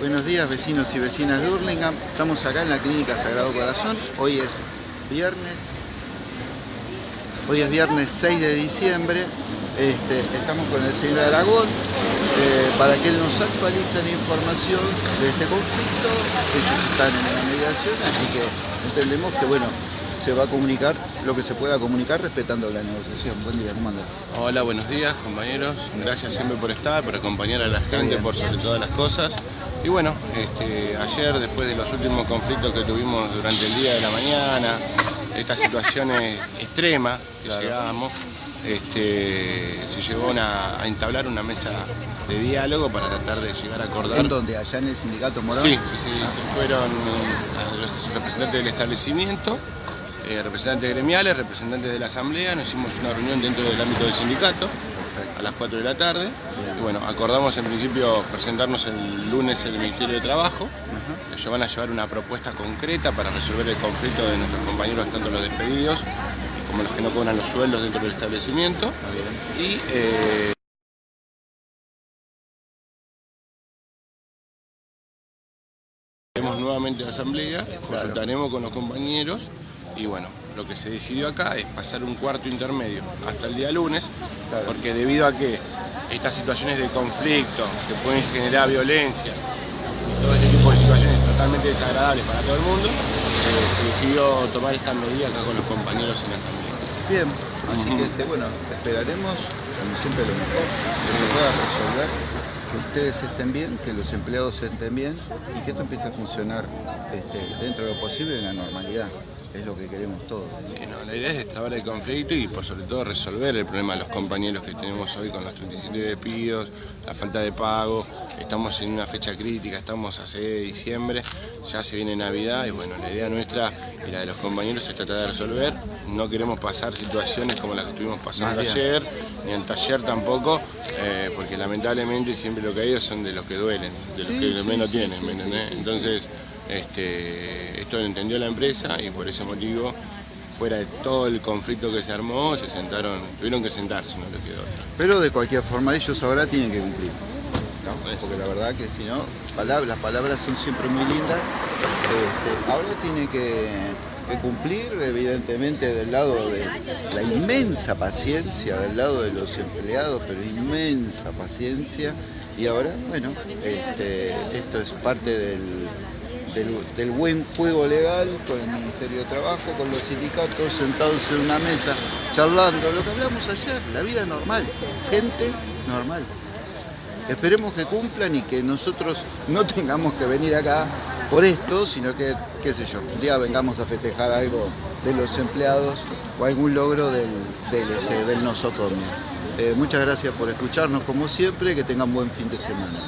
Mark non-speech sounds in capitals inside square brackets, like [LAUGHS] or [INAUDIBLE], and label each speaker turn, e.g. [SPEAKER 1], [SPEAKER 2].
[SPEAKER 1] Buenos días vecinos y vecinas de Hurlingham. Estamos acá en la Clínica Sagrado Corazón. Hoy es viernes. Hoy es viernes 6 de diciembre. Este, estamos con el señor Aragón eh, para que él nos actualice la información de este conflicto. Ellos están en la mediación, así que entendemos que bueno, se va a comunicar lo que se pueda comunicar respetando la negociación. Buen día, ¿cómo andas?
[SPEAKER 2] Hola, buenos días compañeros. Gracias siempre por estar, por acompañar a la gente, por sobre todas las cosas. Y bueno, este, ayer después de los últimos conflictos que tuvimos durante el día de la mañana, estas situaciones extremas que llegamos, este, se llegó a entablar una mesa de diálogo para tratar de llegar a acordar.
[SPEAKER 1] ¿En dónde? ¿Allá en el sindicato Morón?
[SPEAKER 2] Sí, sí, sí, fueron los representantes del establecimiento, eh, representantes gremiales, representantes de la asamblea, nos hicimos una reunión dentro del ámbito del sindicato a las 4 de la tarde. Y bueno, acordamos en principio presentarnos el lunes en el Ministerio de Trabajo. Ellos van a llevar una propuesta concreta para resolver el conflicto de nuestros compañeros, tanto los despedidos como los que no cobran los sueldos dentro del establecimiento. Y, eh, nuevamente la asamblea, consultaremos con los compañeros y bueno, lo que se decidió acá es pasar un cuarto intermedio hasta el día lunes, porque debido a que estas situaciones de conflicto que pueden generar violencia y todo ese tipo de situaciones totalmente desagradables para todo el mundo, eh, se decidió tomar esta medida acá con los compañeros en la asamblea.
[SPEAKER 1] Bien, así que este, bueno, esperaremos, como siempre, lo mejor, que se pueda resolver que ustedes estén bien, que los empleados estén bien y que esto empiece a funcionar este, dentro de lo posible en la normalidad. Es lo que queremos todos.
[SPEAKER 2] la idea es destrabar el conflicto y por sobre todo resolver el problema de los compañeros que tenemos hoy con los 37 despidos, la falta de pago. Estamos en una fecha crítica, estamos a 6 de diciembre, ya se viene Navidad y bueno, la idea nuestra y la de los compañeros es tratar de resolver. No queremos pasar situaciones como las que estuvimos pasando ayer, ni el taller tampoco, eh, porque lamentablemente siempre lo que hay son de los que duelen, de los que menos tienen, Entonces, este, esto lo entendió la empresa y por ese motivo, fuera de todo el conflicto que se armó, se sentaron, tuvieron que sentarse, no les quedó otra.
[SPEAKER 1] Pero de cualquier forma ellos ahora tienen que cumplir. Porque la verdad que si no, las palabras son siempre muy lindas. Este, ahora tiene que que cumplir, evidentemente del lado de la inmensa paciencia, del lado de los empleados, pero inmensa paciencia. Y ahora, bueno, este, esto es parte del, del, buen juego legal con el Ministerio de Trabajo, con los sindicatos sentados en una mesa, charlando, lo que hablamos ayer, la vida normal, gente normal. Esperemos que cumplan y que nosotros no [LAUGHS] tengamos que venir acá por esto, sino que, qué sé yo, un día vengamos a festejar algo de los empleados o algún logro del, del, este, nosocomio. Eh, muchas gracias por escucharnos como siempre, que tengan buen fin de semana.